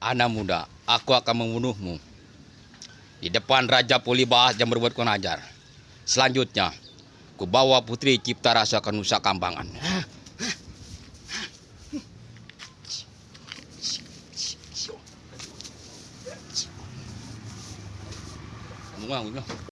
anak muda, aku akan membunuhmu. Di depan Raja Polibahas yang berbuat kurang ajar. Selanjutnya, ku bawa putri cipta rasa ke Nusa Kambangan.